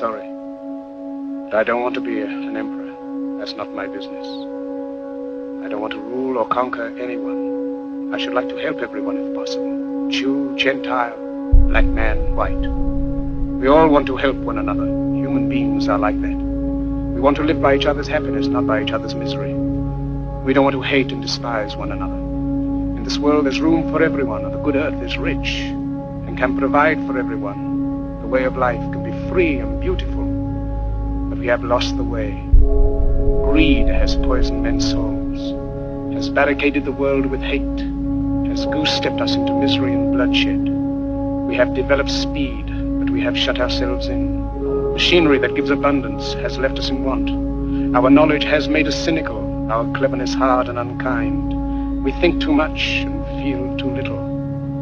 sorry. But I don't want to be a, an emperor. That's not my business. I don't want to rule or conquer anyone. I should like to help everyone if possible. Jew, Gentile, black man, white. We all want to help one another. Human beings are like that. We want to live by each other's happiness, not by each other's misery. We don't want to hate and despise one another. In this world, there's room for everyone, and the good earth is rich and can provide for everyone. The way of life free and beautiful, but we have lost the way. Greed has poisoned men's souls, has barricaded the world with hate, has goose-stepped us into misery and bloodshed. We have developed speed, but we have shut ourselves in. Machinery that gives abundance has left us in want. Our knowledge has made us cynical, our cleverness hard and unkind. We think too much and feel too little.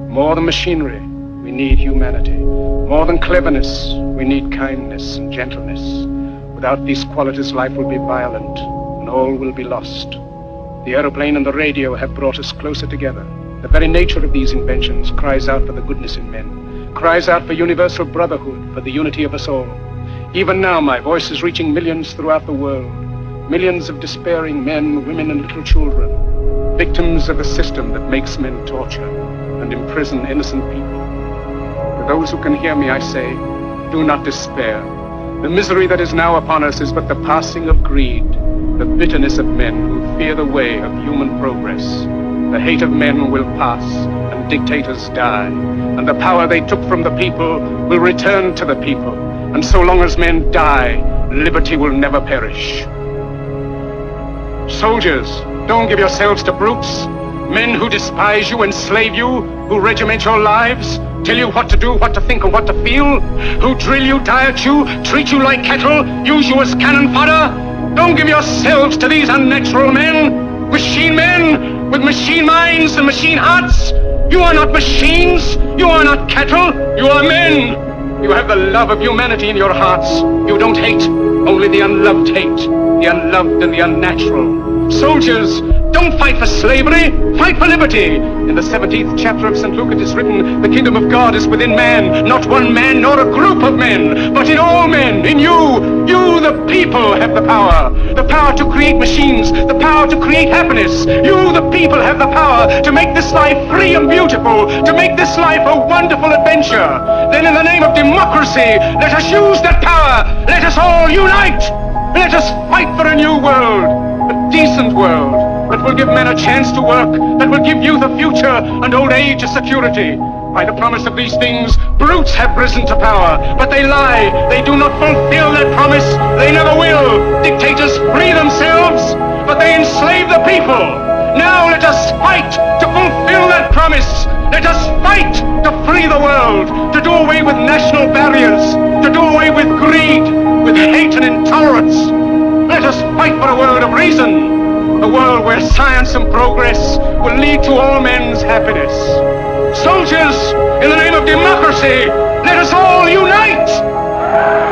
More than machinery, we need humanity. More than cleverness, we need kindness and gentleness. Without these qualities, life will be violent and all will be lost. The aeroplane and the radio have brought us closer together. The very nature of these inventions cries out for the goodness in men, cries out for universal brotherhood, for the unity of us all. Even now, my voice is reaching millions throughout the world. Millions of despairing men, women, and little children, victims of a system that makes men torture and imprison innocent people. To those who can hear me, I say, do not despair. The misery that is now upon us is but the passing of greed, the bitterness of men who fear the way of human progress. The hate of men will pass, and dictators die, and the power they took from the people will return to the people. And so long as men die, liberty will never perish. Soldiers, don't give yourselves to brutes. Men who despise you, enslave you, who regiment your lives, tell you what to do, what to think, and what to feel, who drill you, diet you, treat you like cattle, use you as cannon fodder. Don't give yourselves to these unnatural men, machine men, with machine minds and machine hearts. You are not machines, you are not cattle, you are men. You have the love of humanity in your hearts. You don't hate, only the unloved hate, the unloved and the unnatural. Soldiers, don't fight for slavery, fight for liberty. In the 17th chapter of St. Luke it is written, the kingdom of God is within man, not one man nor a group of men, but in all men, in you. You, the people, have the power. The power to create machines, the power to create happiness. You, the people, have the power to make this life free and beautiful, to make this life a wonderful adventure. Then in the name of democracy, let us use that power. Let us all unite. Let us fight for a new world, decent world that will give men a chance to work, that will give youth a future and old age a security. By the promise of these things, brutes have risen to power, but they lie. They do not fulfill that promise. They never will. Dictators free themselves, but they enslave the people. Now let us fight to fulfill that promise. Let us fight to free the world, to do away with national barriers, to do away with greed, with hate and intolerance. World of reason, a world where science and progress will lead to all men's happiness. Soldiers, in the name of democracy, let us all unite!